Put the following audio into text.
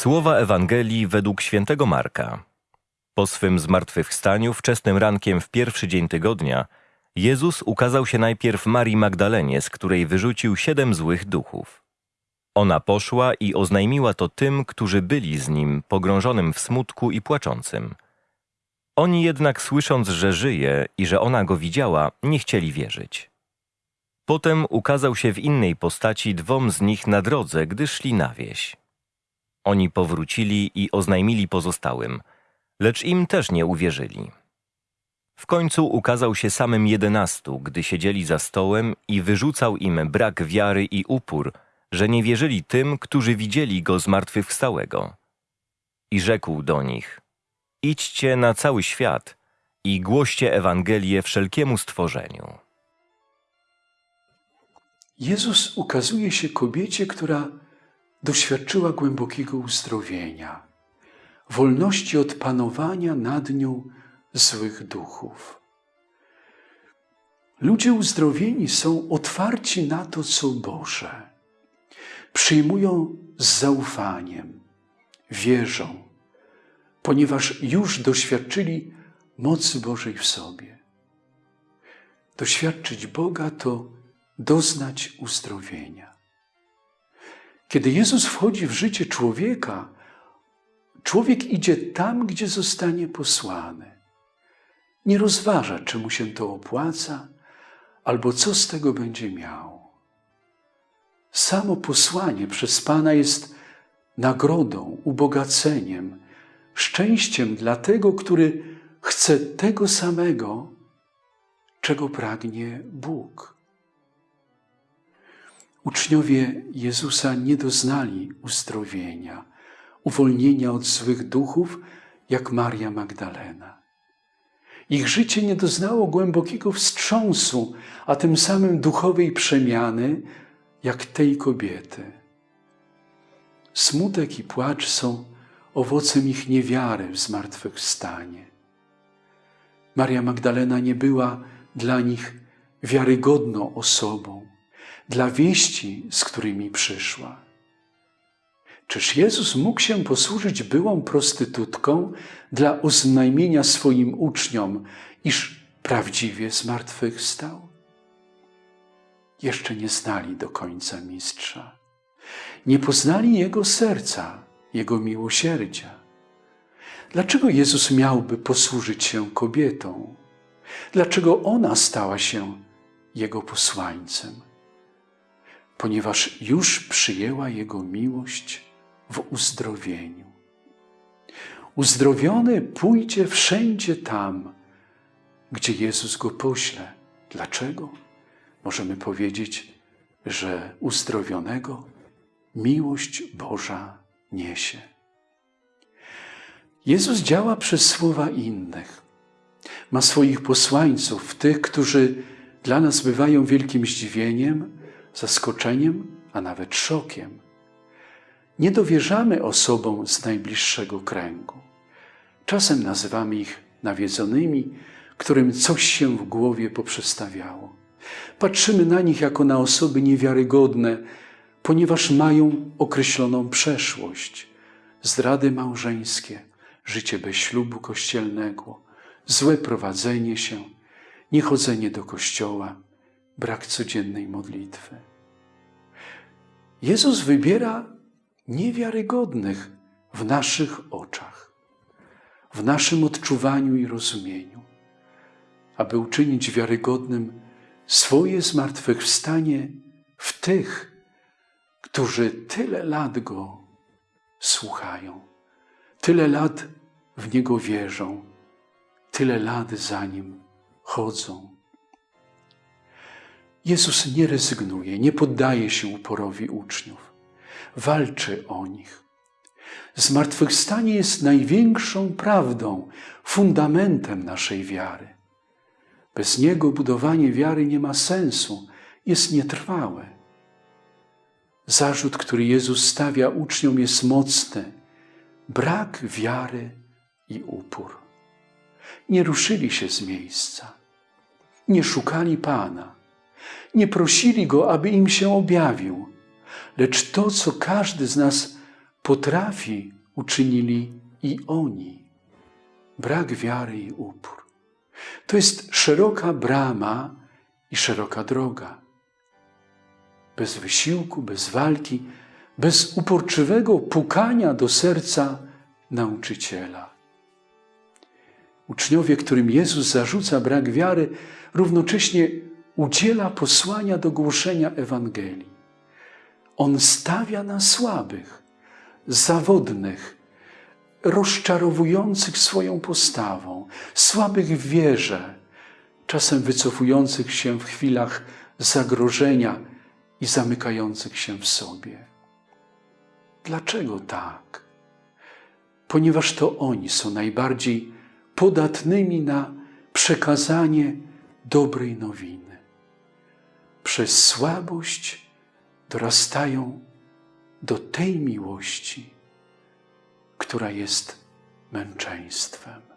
Słowa Ewangelii według świętego Marka. Po swym zmartwychwstaniu wczesnym rankiem w pierwszy dzień tygodnia Jezus ukazał się najpierw Marii Magdalenie, z której wyrzucił siedem złych duchów. Ona poszła i oznajmiła to tym, którzy byli z nim, pogrążonym w smutku i płaczącym. Oni jednak słysząc, że żyje i że ona go widziała, nie chcieli wierzyć. Potem ukazał się w innej postaci dwom z nich na drodze, gdy szli na wieś. Oni powrócili i oznajmili pozostałym, lecz im też nie uwierzyli. W końcu ukazał się samym jedenastu, gdy siedzieli za stołem i wyrzucał im brak wiary i upór, że nie wierzyli tym, którzy widzieli go zmartwychwstałego. I rzekł do nich, idźcie na cały świat i głoście Ewangelię wszelkiemu stworzeniu. Jezus ukazuje się kobiecie, która doświadczyła głębokiego uzdrowienia, wolności od panowania nad nią złych duchów. Ludzie uzdrowieni są otwarci na to, co Boże. Przyjmują z zaufaniem, wierzą, ponieważ już doświadczyli mocy Bożej w sobie. Doświadczyć Boga to doznać uzdrowienia. Kiedy Jezus wchodzi w życie człowieka, człowiek idzie tam, gdzie zostanie posłany. Nie rozważa, czy mu się to opłaca, albo co z tego będzie miał. Samo posłanie przez Pana jest nagrodą, ubogaceniem, szczęściem dla tego, który chce tego samego, czego pragnie Bóg. Uczniowie Jezusa nie doznali uzdrowienia, uwolnienia od złych duchów, jak Maria Magdalena. Ich życie nie doznało głębokiego wstrząsu, a tym samym duchowej przemiany, jak tej kobiety. Smutek i płacz są owocem ich niewiary w zmartwychwstanie. Maria Magdalena nie była dla nich wiarygodną osobą, dla wieści, z którymi przyszła. Czyż Jezus mógł się posłużyć byłą prostytutką dla oznajmienia swoim uczniom, iż prawdziwie zmartwychwstał? Jeszcze nie znali do końca mistrza. Nie poznali Jego serca, Jego miłosierdzia. Dlaczego Jezus miałby posłużyć się kobietą? Dlaczego ona stała się Jego posłańcem? Ponieważ już przyjęła Jego miłość w uzdrowieniu. Uzdrowiony pójdzie wszędzie tam, gdzie Jezus go pośle. Dlaczego? Możemy powiedzieć, że uzdrowionego miłość Boża niesie. Jezus działa przez słowa innych. Ma swoich posłańców, tych, którzy dla nas bywają wielkim zdziwieniem, zaskoczeniem, a nawet szokiem. Nie dowierzamy osobom z najbliższego kręgu. Czasem nazywamy ich nawiedzonymi, którym coś się w głowie poprzestawiało. Patrzymy na nich jako na osoby niewiarygodne, ponieważ mają określoną przeszłość, zdrady małżeńskie, życie bez ślubu kościelnego, złe prowadzenie się, niechodzenie do kościoła, brak codziennej modlitwy. Jezus wybiera niewiarygodnych w naszych oczach, w naszym odczuwaniu i rozumieniu, aby uczynić wiarygodnym swoje zmartwychwstanie w tych, którzy tyle lat Go słuchają, tyle lat w Niego wierzą, tyle lat za Nim chodzą. Jezus nie rezygnuje, nie poddaje się uporowi uczniów. Walczy o nich. Zmartwychwstanie jest największą prawdą, fundamentem naszej wiary. Bez niego budowanie wiary nie ma sensu, jest nietrwałe. Zarzut, który Jezus stawia uczniom, jest mocny. Brak wiary i upór. Nie ruszyli się z miejsca. Nie szukali Pana. Nie prosili Go, aby im się objawił. Lecz to, co każdy z nas potrafi, uczynili i oni. Brak wiary i upór. To jest szeroka brama i szeroka droga. Bez wysiłku, bez walki, bez uporczywego pukania do serca nauczyciela. Uczniowie, którym Jezus zarzuca brak wiary, równocześnie udziela posłania do głoszenia Ewangelii. On stawia na słabych, zawodnych, rozczarowujących swoją postawą, słabych w wierze, czasem wycofujących się w chwilach zagrożenia i zamykających się w sobie. Dlaczego tak? Ponieważ to oni są najbardziej podatnymi na przekazanie dobrej nowiny. Przez słabość dorastają do tej miłości, która jest męczeństwem.